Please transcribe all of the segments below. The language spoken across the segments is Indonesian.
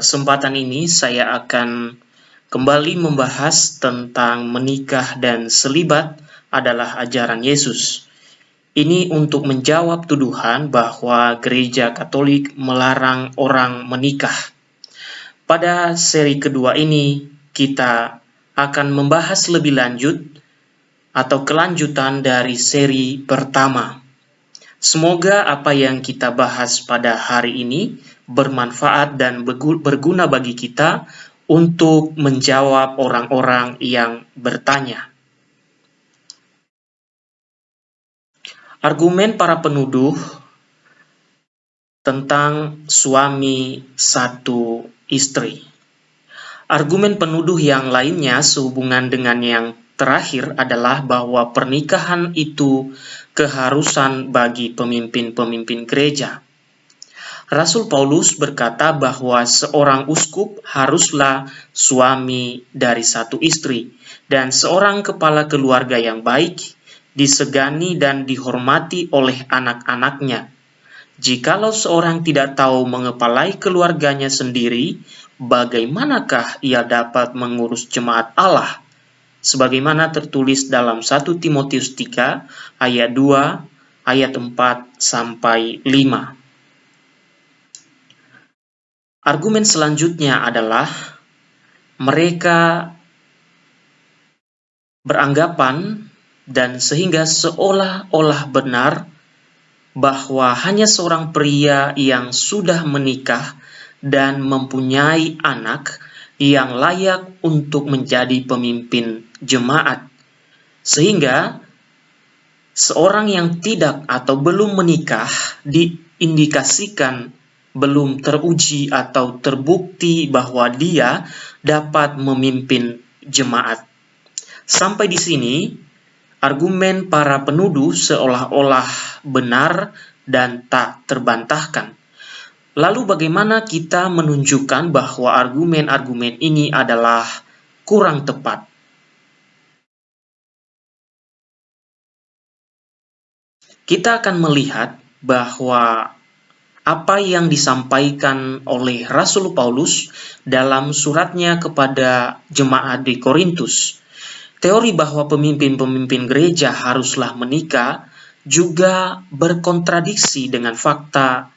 kesempatan ini saya akan kembali membahas tentang menikah dan selibat adalah ajaran Yesus. Ini untuk menjawab tuduhan bahwa gereja Katolik melarang orang menikah. Pada seri kedua ini, kita akan membahas lebih lanjut atau kelanjutan dari seri pertama. Semoga apa yang kita bahas pada hari ini bermanfaat dan berguna bagi kita untuk menjawab orang-orang yang bertanya. Argumen para penuduh tentang suami satu istri. Argumen penuduh yang lainnya sehubungan dengan yang terakhir adalah bahwa pernikahan itu keharusan bagi pemimpin-pemimpin gereja. Rasul Paulus berkata bahwa seorang uskup haruslah suami dari satu istri, dan seorang kepala keluarga yang baik disegani dan dihormati oleh anak-anaknya. Jikalau seorang tidak tahu mengepalai keluarganya sendiri, bagaimanakah ia dapat mengurus jemaat Allah? Sebagaimana tertulis dalam 1 Timotius 3 ayat 2 ayat 4 sampai 5. Argumen selanjutnya adalah mereka beranggapan dan sehingga seolah-olah benar bahwa hanya seorang pria yang sudah menikah dan mempunyai anak yang layak untuk menjadi pemimpin jemaat. Sehingga seorang yang tidak atau belum menikah diindikasikan belum teruji atau terbukti bahwa dia dapat memimpin jemaat. Sampai di sini, argumen para penuduh seolah-olah benar dan tak terbantahkan. Lalu bagaimana kita menunjukkan bahwa argumen-argumen ini adalah kurang tepat? Kita akan melihat bahwa apa yang disampaikan oleh Rasul Paulus dalam suratnya kepada jemaat di Korintus. Teori bahwa pemimpin-pemimpin gereja haruslah menikah juga berkontradiksi dengan fakta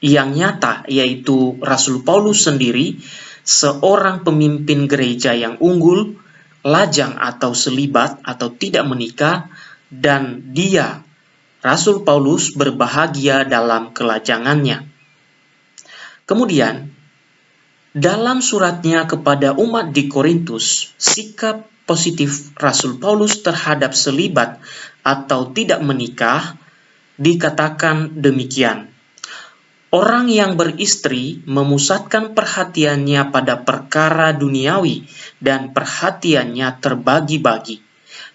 yang nyata, yaitu Rasul Paulus sendiri, seorang pemimpin gereja yang unggul, lajang atau selibat atau tidak menikah, dan dia Rasul Paulus berbahagia dalam kelajangannya. Kemudian, dalam suratnya kepada umat di Korintus, sikap positif Rasul Paulus terhadap selibat atau tidak menikah dikatakan demikian. Orang yang beristri memusatkan perhatiannya pada perkara duniawi dan perhatiannya terbagi-bagi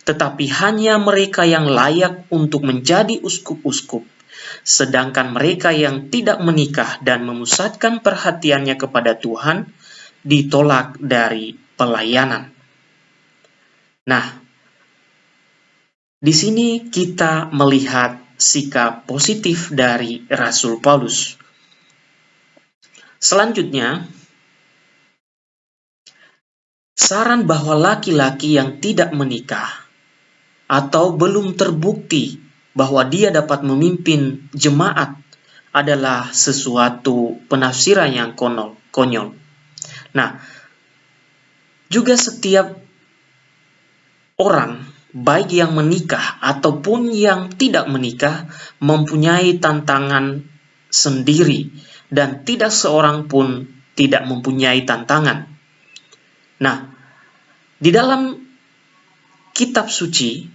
tetapi hanya mereka yang layak untuk menjadi uskup-uskup. Sedangkan mereka yang tidak menikah dan memusatkan perhatiannya kepada Tuhan ditolak dari pelayanan. Nah, di sini kita melihat sikap positif dari Rasul Paulus. Selanjutnya, saran bahwa laki-laki yang tidak menikah atau belum terbukti bahwa dia dapat memimpin jemaat adalah sesuatu penafsiran yang konyol. konyol. Nah, juga setiap orang, baik yang menikah ataupun yang tidak menikah, mempunyai tantangan sendiri, dan tidak seorang pun tidak mempunyai tantangan. Nah, di dalam kitab suci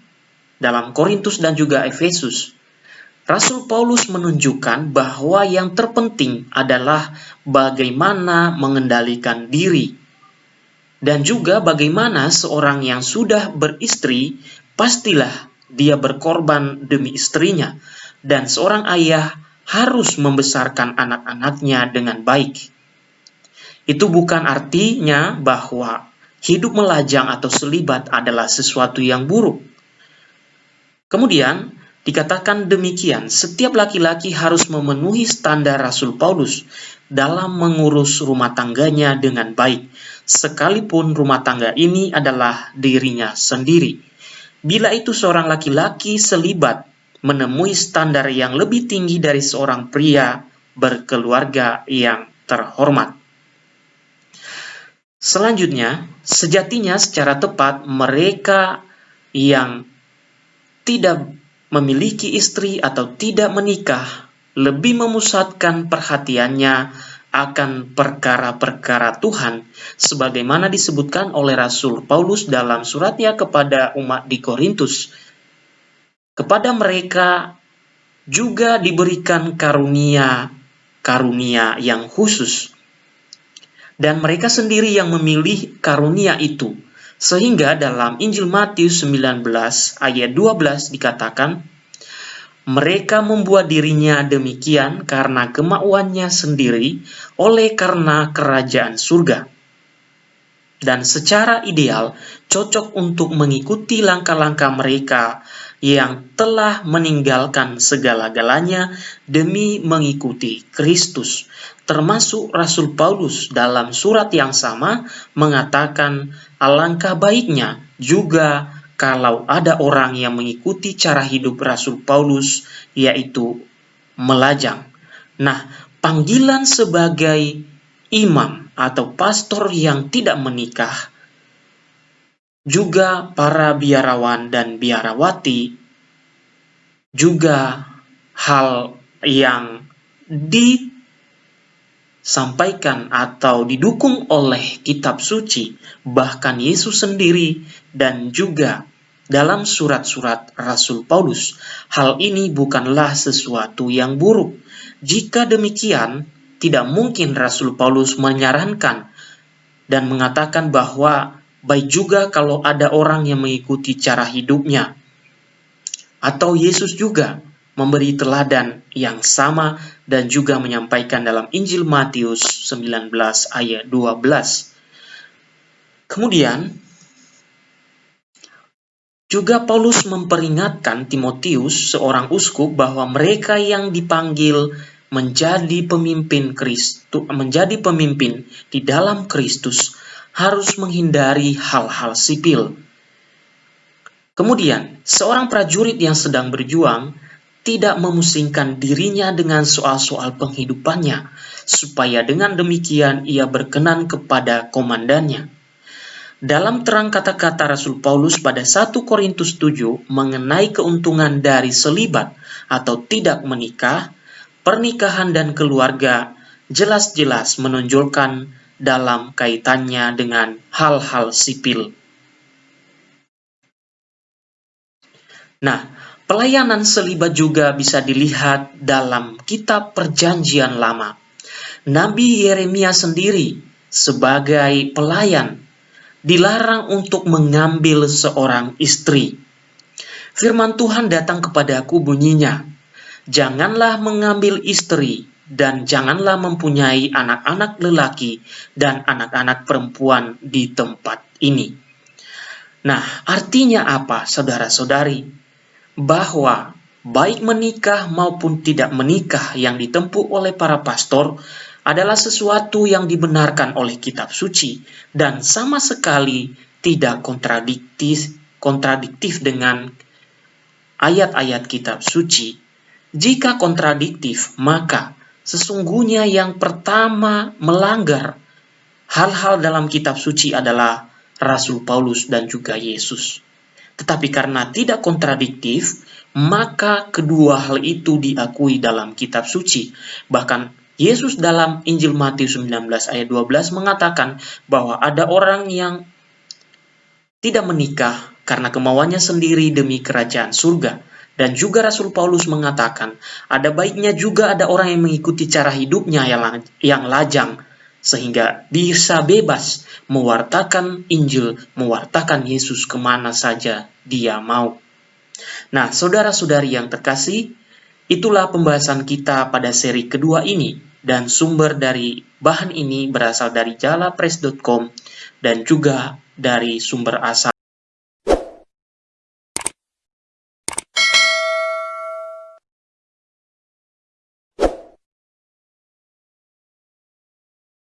dalam Korintus dan juga Efesus, Rasul Paulus menunjukkan bahwa yang terpenting adalah bagaimana mengendalikan diri dan juga bagaimana seorang yang sudah beristri pastilah dia berkorban demi istrinya dan seorang ayah harus membesarkan anak-anaknya dengan baik. Itu bukan artinya bahwa hidup melajang atau selibat adalah sesuatu yang buruk. Kemudian, dikatakan demikian, setiap laki-laki harus memenuhi standar Rasul Paulus, dalam mengurus rumah tangganya dengan baik, sekalipun rumah tangga ini adalah dirinya sendiri. Bila itu seorang laki-laki selibat menemui standar yang lebih tinggi dari seorang pria berkeluarga yang terhormat. Selanjutnya, sejatinya secara tepat mereka yang tidak memiliki istri atau tidak menikah lebih memusatkan perhatiannya akan perkara-perkara Tuhan sebagaimana disebutkan oleh Rasul Paulus dalam suratnya kepada umat di Korintus. Kepada mereka juga diberikan karunia karunia yang khusus dan mereka sendiri yang memilih karunia itu. Sehingga dalam Injil Matius 19 ayat 12 dikatakan, mereka membuat dirinya demikian karena kemauannya sendiri oleh karena kerajaan surga. Dan secara ideal cocok untuk mengikuti langkah-langkah mereka yang telah meninggalkan segala-galanya demi mengikuti Kristus. Termasuk Rasul Paulus dalam surat yang sama mengatakan alangkah baiknya juga kalau ada orang yang mengikuti cara hidup Rasul Paulus, yaitu melajang. Nah, panggilan sebagai imam atau pastor yang tidak menikah, juga para biarawan dan biarawati, juga hal yang disampaikan atau didukung oleh kitab suci, bahkan Yesus sendiri dan juga dalam surat-surat Rasul Paulus. Hal ini bukanlah sesuatu yang buruk. Jika demikian, tidak mungkin Rasul Paulus menyarankan dan mengatakan bahwa baik juga kalau ada orang yang mengikuti cara hidupnya. Atau Yesus juga memberi teladan yang sama dan juga menyampaikan dalam Injil Matius 19 ayat 12. Kemudian, juga Paulus memperingatkan Timotius, seorang uskup, bahwa mereka yang dipanggil menjadi pemimpin Kristus, menjadi pemimpin di dalam Kristus harus menghindari hal-hal sipil. Kemudian, seorang prajurit yang sedang berjuang tidak memusingkan dirinya dengan soal-soal penghidupannya, supaya dengan demikian ia berkenan kepada komandannya. Dalam terang kata-kata Rasul Paulus pada 1 Korintus 7 mengenai keuntungan dari selibat atau tidak menikah, pernikahan dan keluarga jelas-jelas menonjolkan dalam kaitannya dengan hal-hal sipil. Nah, pelayanan selibat juga bisa dilihat dalam kitab Perjanjian Lama. Nabi Yeremia sendiri sebagai pelayan dilarang untuk mengambil seorang istri. Firman Tuhan datang kepadaku bunyinya, Janganlah mengambil istri dan janganlah mempunyai anak-anak lelaki dan anak-anak perempuan di tempat ini. Nah, artinya apa, saudara-saudari? Bahwa baik menikah maupun tidak menikah yang ditempuh oleh para pastor adalah sesuatu yang dibenarkan oleh kitab suci dan sama sekali tidak kontradiktif kontradiktif dengan ayat-ayat kitab suci. Jika kontradiktif, maka sesungguhnya yang pertama melanggar hal-hal dalam kitab suci adalah Rasul Paulus dan juga Yesus. Tetapi karena tidak kontradiktif, maka kedua hal itu diakui dalam kitab suci. Bahkan Yesus dalam Injil Matius 19 ayat 12 mengatakan bahwa ada orang yang tidak menikah karena kemauannya sendiri demi kerajaan surga. Dan juga Rasul Paulus mengatakan, ada baiknya juga ada orang yang mengikuti cara hidupnya yang, yang lajang, sehingga bisa bebas mewartakan Injil, mewartakan Yesus ke mana saja dia mau. Nah, saudara-saudari yang terkasih, itulah pembahasan kita pada seri kedua ini dan sumber dari bahan ini berasal dari jalapress.com dan juga dari sumber asal